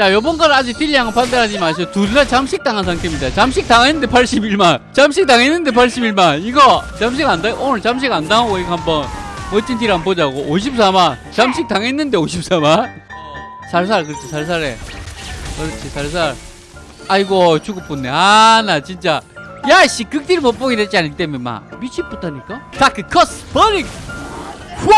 자 요번 건 아직 딜량 판단하지 마시고 둘다 잠식 당한 상태입니다. 잠식 당했는데 81만. 잠식 당했는데 81만. 이거 잠식 안 당, 오늘 잠식 안 당하고 이거 한번 멋진 딜 한번 보자고. 54만. 잠식 당했는데 54만? 살살 그렇지 살살해. 그렇지 살살. 아이고 죽을 뻔했네. 아 나 진짜. 야씨 극딜 못 보게 됐지 않기 때문에 막 미치겠다니까? dark curse burning! 후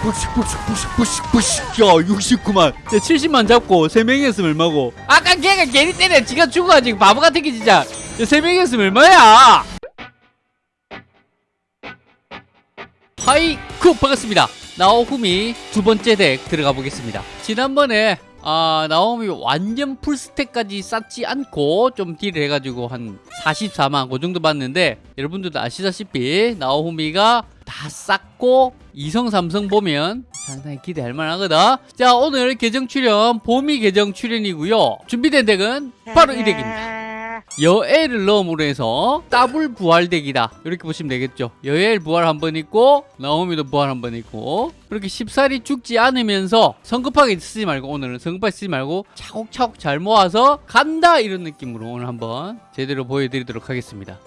압 부식 부식 부식 부식 부식 야 69만. 야 70만 잡고 3명이 했으면 얼마고? 아까 걔가 괜히 때려. 지가 죽어가지고 바보 같은 게 진짜. 야 3명이 했으면 얼마야? 하이쿠 반갑습니다. 나오후미 두 번째 덱 들어가 보겠습니다. 지난번에 아 나오미 완전 풀스택까지 쌓지 않고 좀 딜을 해가지고 한 44만 그 정도 받는데 여러분들도 아시다시피 나오미가 다 쌓고 이성 삼성 보면 상당히 기대할 만하거든. 자 오늘 계정 출연 봄이 계정 출연이고요. 준비된 덱은 바로 이 덱입니다 여엘 럼으로 해서 더블 부활덱이다. 이렇게 보시면 되겠죠. 여엘 부활 한 번 있고 나오미도 부활 한 번 있고 그렇게 쉽사리 죽지 않으면서 성급하게 쓰지 말고 오늘은 성급하게 쓰지 말고 차곡차곡 잘 모아서 간다 이런 느낌으로 오늘 한번 제대로 보여드리도록 하겠습니다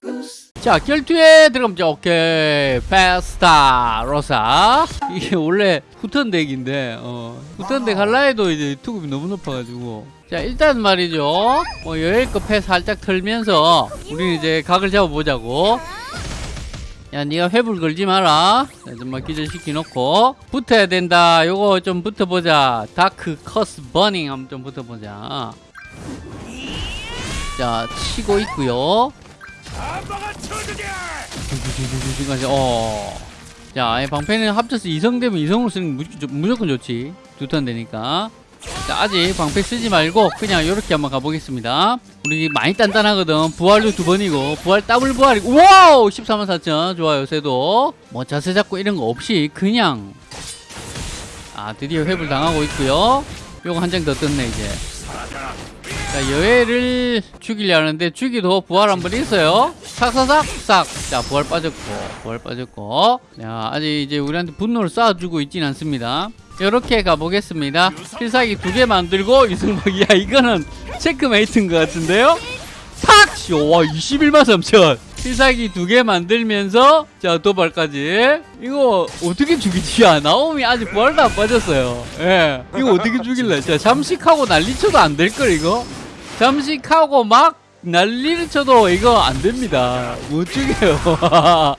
자 결투에 들어가면 오케이. 페스타 로사 이게 원래 후턴 덱인데 어, 후턴 덱 할라 해도 이제 투급이 너무 높아가지고. 자 일단 말이죠. 뭐 여행급 해 살짝 털면서 우리 이제 각을 잡아보자고. 야 니가 회불 걸지 마라. 자, 좀만 기절시켜 놓고. 붙어야 된다. 요거 좀 붙어보자. dark curse burning 한번 좀 붙어보자. 자 치고 있고요 지금까지 어. 자, 이 방패는 합쳐서 이성 되면 이성으로 쓰는 게 무조건, 좋지. 두 턴 되니까. 자, 아직 방패 쓰지 말고 그냥 이렇게 한번 가보겠습니다. 우리 많이 단단하거든. 부활도 두 번이고 부활 더블 부활이고 wow! 14만 4천 좋아요, 쟤도. 뭐 자세 잡고 이런 거 없이 그냥 아, 드디어 회불 당하고 있고요. 요거 한 장 더 떴네, 이제. 자, 여해를 죽이려 하는데 죽이도 부활 한 번 있어요. 싹싹싹 싹. 자, 부활 빠졌고, 부활 빠졌고. 자, 아직 이제 우리한테 분노를 쌓아주고 있진 않습니다. 이렇게 가보겠습니다. 필살기 두 개 만들고 이승복, 야, 이거는 체크메이트인 것 같은데요? 탁! 쇼, 와, 21만 3천. 필살기 두 개 만들면서 자 도발까지 이거 어떻게 죽이지? 야 나오미 아직 부활도 안 빠졌어요 예 이거 어떻게 죽일래 자 잠식하고 난리쳐도 안 될 걸 이거 잠식하고 막 난리를 쳐도 이거 안 됩니다. 못 죽여요?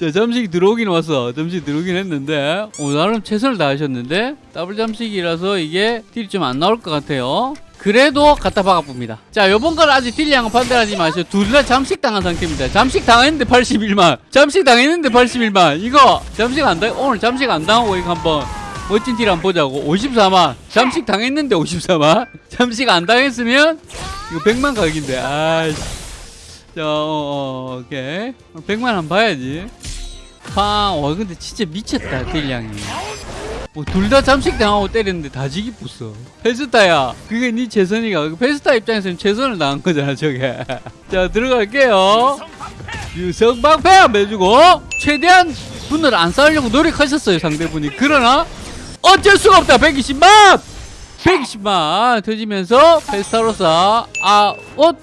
자 잠식이 들어오긴 왔어. 잠식 들어오긴 했는데 오 나름 최선을 다하셨는데 더블 잠식이라서 이게 딜이 좀 안 나올 것 같아요. 그래도 갖다 박아봅니다. 자 요번 건 아직 딜량 판단하지 마시고 둘다 잠식 당한 상태입니다. 잠식 당했는데 81만. 잠식 당했는데 81만. 이거 잠식 안 당, 오늘 잠식 안 당하고 이거 한번 멋진 딜 한번 보자고. 54만 잠식 당했는데 54만 잠식 안 당했으면 이거 100만 각인데. 아이씨. 자 어, 어, 오케이. 100만 한번 봐야지. 팡와 근데 진짜 미쳤다 딜량이. 뭐 둘 다 잠식 당하고 때렸는데 다 지기 뿌어. 페스타야. 그게 네 최선이가. 페스타 입장에서는 최선을 당한 거잖아 저게. 자 들어갈게요. 유성 방패 한번 해주고 최대한 분을 안 쌓으려고 노력하셨어요 상대분이. 그러나 어쩔 수가 없다. 120만! 120만! 터지면서 페스타로서 아옷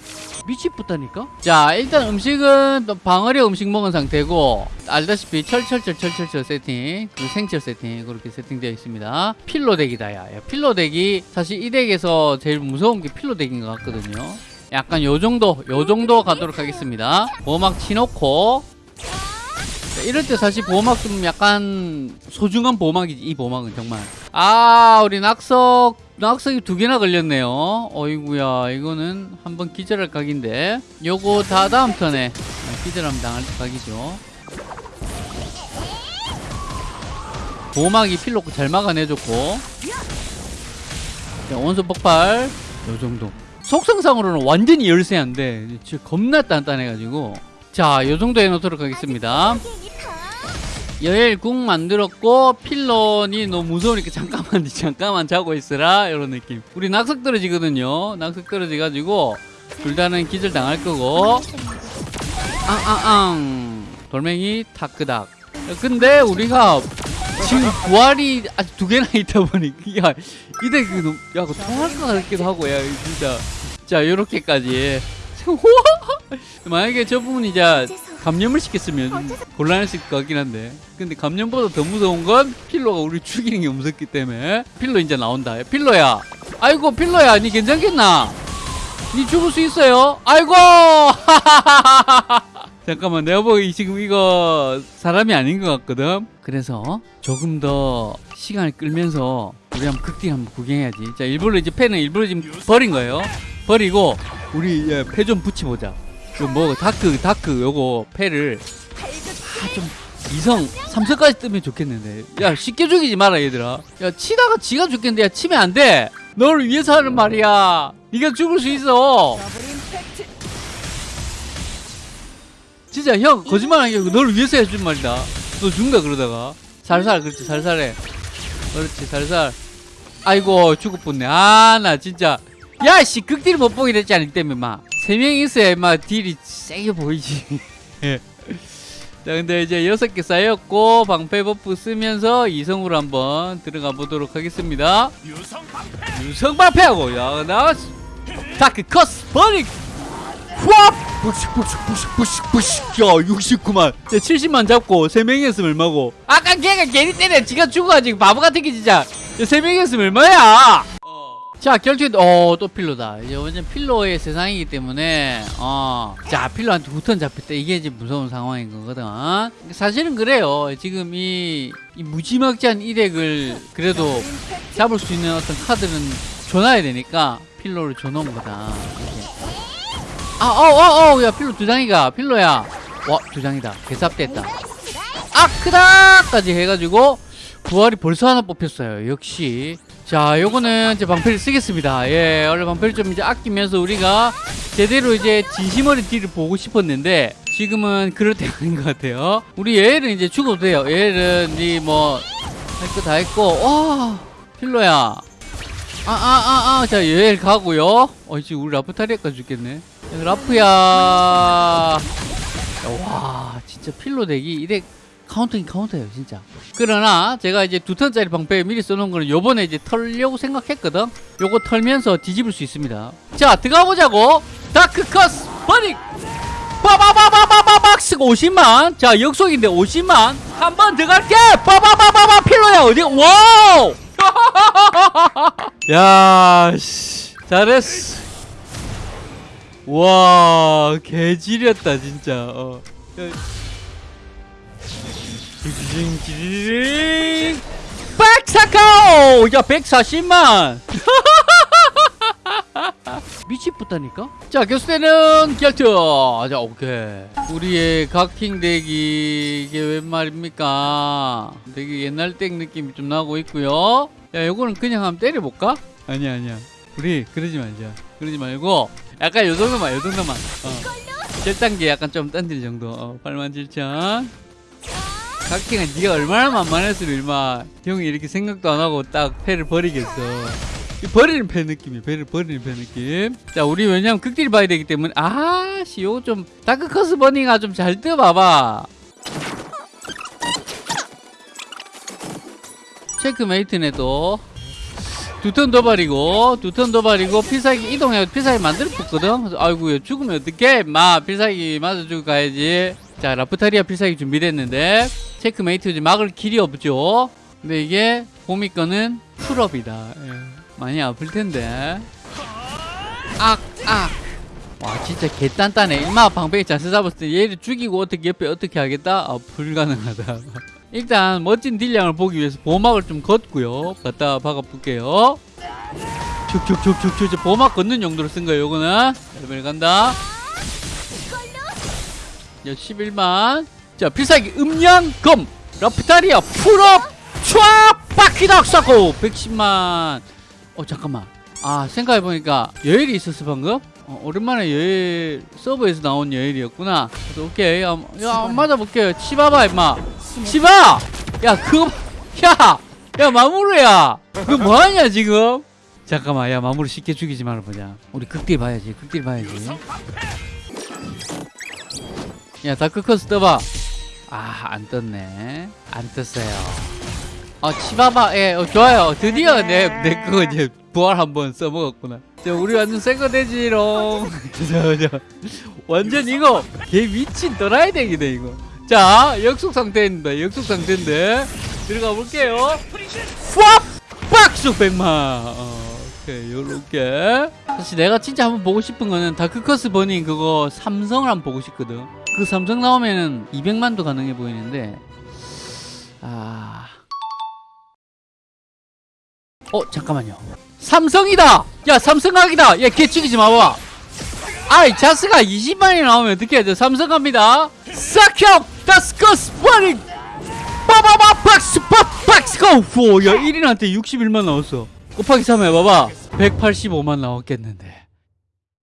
미치겠다니까? 자 일단 음식은 또 방어리 음식 먹은 상태고 알다시피 철철철 철철철 세팅 그리고 생철 세팅 그렇게 세팅되어 있습니다. 필로 덱이다 야, 야 필로 덱이 사실 이 덱에서 제일 무서운 게 필로 덱인 것 같거든요. 약간 요 정도 요 정도 가도록 하겠습니다. 보호막 치놓고 자, 이럴 때 사실 보호막 좀 약간 소중한 보호막이지 이 보호막은 정말. 아 우리 낙석 낙석이 두 개나 걸렸네요. 어이구야 이거는 한번 기절할 각인데. 요거 다 다음 턴에. 기절하면 당할 각이죠. 보호막이 필로고 잘 막아내줬고. 자, 원소 폭발. 요 정도. 속성상으로는 완전히 열세한데 진짜 겁나 단단해가지고. 자, 요 정도 해놓도록 하겠습니다. 여엘 궁 만들었고 필런이 너무 무서우니까 잠깐만 잠깐만 자고 있으라 이런 느낌. 우리 낙석 떨어지거든요. 낙석 떨어져가지고 둘 다는 기절 당할 거고. 앙앙앙 돌멩이 타크닥. 근데 우리가 지금 부활이 아직 두 개나 있다 보니 야 이대 그 너무 야 그거 통할 것 같기도 하고 야 진짜 자 요렇게까지 만약에 저 부분이 이제 감염을 시켰으면 곤란했을 것 같긴 한데. 근데 감염보다 더 무서운 건 필로가 우리 죽이는 게 무섭기 때문에 필로 이제 나온다. 필로야. 아이고 필로야. 니 괜찮겠나? 니 죽을 수 있어요? 아이고! 잠깐만 내가 보기 지금 이거 사람이 아닌 것 같거든. 그래서 조금 더 시간을 끌면서 우리 한번 극딜 한번 구경해야지. 자 일부러 이제 패는 일부러 지금 버린 거예요. 버리고 우리 예, 패좀 붙여보자 이거 뭐 dark dark 요거 패를 아 좀 이성 삼성까지 뜨면 좋겠는데. 야 쉽게 죽이지 마라 얘들아. 야 치다가 지가 죽겠는데 야 치면 안돼. 너를 위해서 하는 말이야. 네가 죽을 수 있어. 진짜 형 거짓말 아니고 너를 위해서 해준 말이다. 너 죽는다 그러다가. 살살 그렇지 살살해. 그렇지 살살. 아이고 죽을 뻔했네. 아 나 진짜. 야씨 극딜 못 보게 됐지 않기 때문에 막 세명 있어야 막 딜이 세게 보이지. 예. 자 근데 이제 여섯 개 쌓였고 방패 buff 쓰면서 이성으로 한번 들어가 보도록 하겠습니다. 유성 방패하고 야나 다크 커스 버릭 후압 부식 부식 부식 부식 부식 야 69만. 야 70만 잡고 3명이 했으면 얼마고? 아까 걔가 괜히 때려 지가 죽어가지고 바보 같은 게 진짜. 야 3명이 했으면 얼마야 자 결투에 어또 필로다 이제 완전 필로의 세상이기 때문에 어자 필로한테 후턴 잡혔다 이게 이제 무서운 상황인 거거든 사실은 그래요 지금 이, 이 무지막지한 이 덱을 그래도 잡을 수 있는 어떤 카드는 줘놔야 되니까 필로를 줘놓은 거다. 아, 어, 어, 어, 야, 필로 두 장이가, 필로야. 와, 두 장이다. 개삽됐다. 아, 크다까지 해가지고, 부활이 벌써 하나 뽑혔어요. 역시. 자, 요거는 이제 방패를 쓰겠습니다. 예, 원래 방패를 좀 이제 아끼면서 우리가 제대로 이제 진심 어린 딜을 보고 싶었는데, 지금은 그럴 때가 아닌 것 같아요. 우리 얘를 이제 죽어도 돼요. 얘를, 니 뭐, 할 거 다 했고, 와, 필로야. 아, 아, 아, 아, 자, 여행 가고요. 어, 지금 우리 라프타리아까 죽겠네. 라프야. 야, 와, 진짜 필로 덱이 이덱 카운터긴 카운터예요, 진짜. 그러나 제가 이제 두 턴짜리 방패 미리 써놓은 거는 요번에 이제 털려고 생각했거든. 요거 털면서 뒤집을 수 있습니다. 자, 들어가 보자고. dark curse burning. 빠바바바바바박스 50만. 자, 역속인데 50만. 한 번 들어갈게. 빠바바바바 필로야 어디? 와우. 야, 씨. 잘했어. 와, 개지렸다, 진짜. 어. 백사카오! 야, 140만! 미치겠다니까? 자, 교수대는 결투! 자, 오케이. 우리의 각킹 덱이, 이게 웬 말입니까? 되게 옛날 덱 느낌이 좀 나고 있고요 야, 요거는 그냥 한번 때려볼까? 아니야, 아니야. 우리, 그러지 말자. 그러지 말고, 약간 요 정도만, 요 정도만. 어. 7단계 약간 좀 던질 정도. 어, 8만 7천. 각킹은 네가 얼마나 만만했으면 일마 형이 이렇게 생각도 안 하고 딱 패를 버리겠어. 이 버리는 패 느낌이야. 패를 버리는 패 느낌. 자, 우리 왜냐면 극딜 봐야 되기 때문에 아씨 요거 좀 다크커스 버닝아 좀 잘 떠봐봐. 체크메이트네도 두턴더 버리고 두턴더 버리고 필살기 이동해 필살기 만들어 붙거든 그래서 아이고 죽으면 어떡해 마 필살기 맞아 주고 가야지 자 라프타리아 필살기 준비됐는데 체크메이트 이제 막을 길이 없죠. 근데 이게 거는 full up이다. 예. 많이 아플 텐데. 악악. 와 진짜 개단단해 일마 방패 자세 잡았을 때 얘를 죽이고 어떻게 옆에 어떻게 하겠다? 아 불가능하다. 일단 멋진 딜량을 보기 위해서 보호막을 좀 걷고요. 갖다 박아볼게요. 이제 보호막 걷는 용도로 쓴 거예요 요거는. 레벨 간다. 야 11만 자 필살기 음양검 라프타리아 풀업 촤 바퀴닥 사고 110만. 어 잠깐만. 아 생각해보니까 여일이 있었어 방금? 어, 오랜만에 여일 서버에서 나온 여일이었구나. 그래서 오케이. 야, 야 맞아볼게요. 치봐봐 임마. 치봐 야 그거 야! 야 마무르야. 너 뭐하냐 지금? 잠깐만 야 마무르 쉽게 죽이지 말아보자. 우리 극딜 봐야지 극딜 봐야지. 야 다크커스 떠봐 아 안 떴네. 안 떴어요. 어 치바바 예 어, 좋아요. 드디어 내 내 그거 이제 부활 한번 써먹었구나. 자 우리 완전 새거 되지롱. 완전 이거 개 미친 또라이 덱이네 이거. 자 역속 상태입니다. 역속 상태인데. 들어가 볼게요. 푸압 박수 100만 어, 오케이 요렇게. 사실 내가 진짜 한번 보고 싶은 거는 다크커스 버닝 그거 삼성을 한번 보고 싶거든 그 삼성 나오면은 200만도 가능해 보이는데 아... 어 잠깐만요. 삼성이다! 야 삼성각이다! 야걔 죽이지 마봐. 아이 자스가 20만이 나오면 어떻게 해야 돼? 삼성 갑니다. 싹형 다스커스 버닝 빠바바 박스 빠 박스 고 야 1인한테 61만 나왔어. 곱하기 3 해봐봐. 185만 나왔겠는데